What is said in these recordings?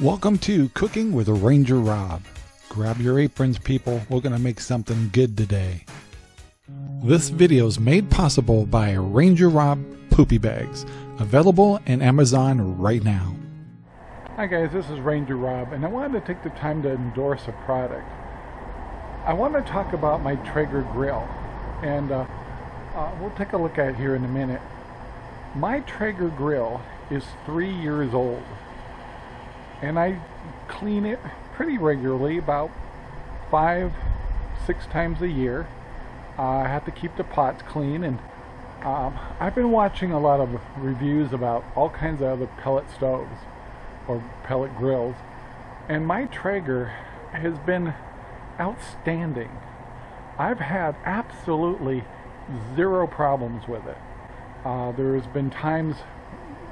Welcome to Cooking with Ranger Rob. Grab your aprons, people. We're going to make something good today. This video is made possible by Ranger Rob Poopy Bags, available in Amazon right now. Hi guys, this is Ranger Rob, and I wanted to take the time to endorse a product. I want to talk about my Traeger grill, and uh, uh, we'll take a look at it here in a minute. My Traeger grill is three years old and I clean it pretty regularly about five six times a year. Uh, I have to keep the pots clean and um, I've been watching a lot of reviews about all kinds of other pellet stoves or pellet grills and my Traeger has been outstanding. I've had absolutely zero problems with it. Uh, there's been times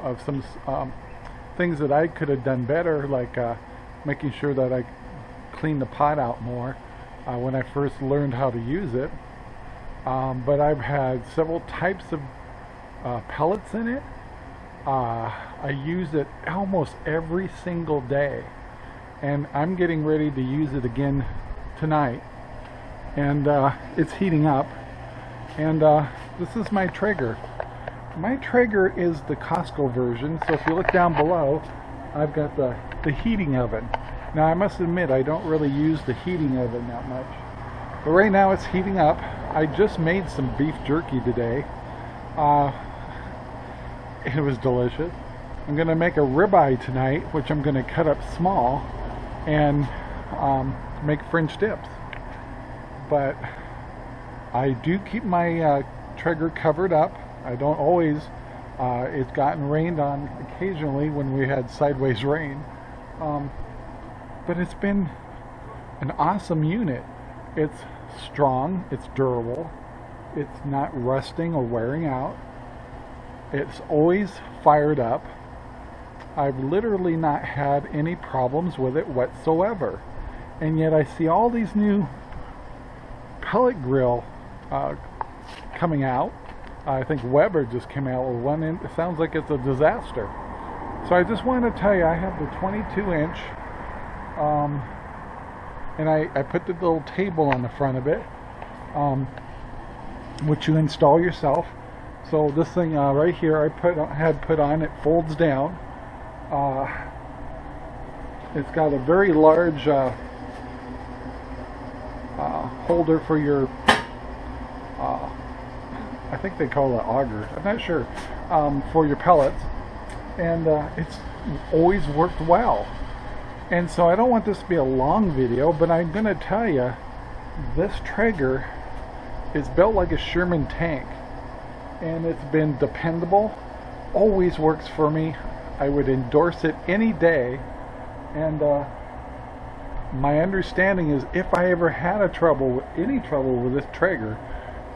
of some um, things that I could have done better, like uh, making sure that I clean the pot out more uh, when I first learned how to use it. Um, but I've had several types of uh, pellets in it. Uh, I use it almost every single day. And I'm getting ready to use it again tonight. And uh, it's heating up. And uh, this is my Traeger. My Traeger is the Costco version, so if you look down below, I've got the, the heating oven. Now I must admit I don't really use the heating oven that much. But right now it's heating up. I just made some beef jerky today. Uh, it was delicious. I'm going to make a ribeye tonight, which I'm going to cut up small and um, make French dips. But I do keep my uh, Traeger covered up I don't always. Uh, it's gotten rained on occasionally when we had sideways rain. Um, but it's been an awesome unit. It's strong, it's durable, it's not rusting or wearing out. It's always fired up. I've literally not had any problems with it whatsoever. And yet I see all these new pellet grill uh, coming out I think Weber just came out with one, it sounds like it's a disaster. So I just wanted to tell you, I have the 22 inch, um, and I, I put the little table on the front of it, um, which you install yourself. So this thing uh, right here, I put had put on, it folds down. Uh, it's got a very large uh, uh holder for your uh, I think they call it auger. I'm not sure um, for your pellets, and uh, it's always worked well. And so I don't want this to be a long video, but I'm going to tell you this Traeger is built like a Sherman tank, and it's been dependable. Always works for me. I would endorse it any day, and uh, my understanding is if I ever had a trouble, any trouble with this Traeger,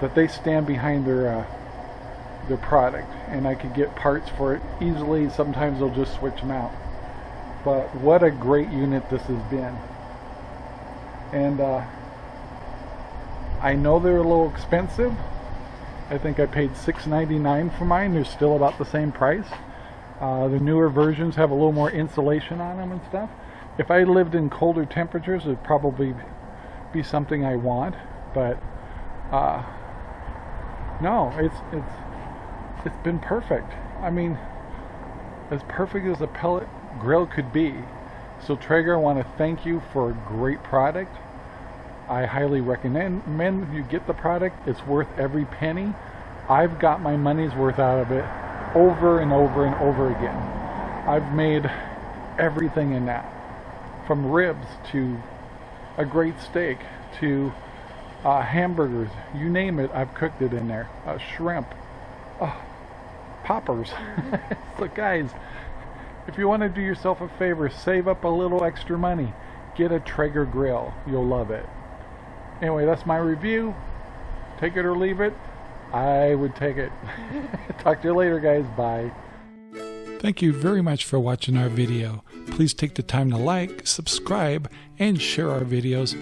that they stand behind their uh, their product and I could get parts for it easily. Sometimes they'll just switch them out. But what a great unit this has been. And uh, I know they're a little expensive. I think I paid $6.99 for mine. They're still about the same price. Uh, the newer versions have a little more insulation on them and stuff. If I lived in colder temperatures it'd probably be something I want. But uh, no, it's it's it's been perfect. I mean, as perfect as a pellet grill could be. So Traeger, I want to thank you for a great product. I highly recommend men you get the product. It's worth every penny. I've got my money's worth out of it over and over and over again. I've made everything in that. From ribs to a great steak to uh, hamburgers, you name it, I've cooked it in there. Uh, shrimp, uh, poppers. so guys, if you want to do yourself a favor, save up a little extra money. Get a Traeger grill. You'll love it. Anyway, that's my review. Take it or leave it. I would take it. Talk to you later, guys. Bye. Thank you very much for watching our video. Please take the time to like, subscribe, and share our videos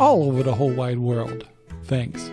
all over the whole wide world. Thanks.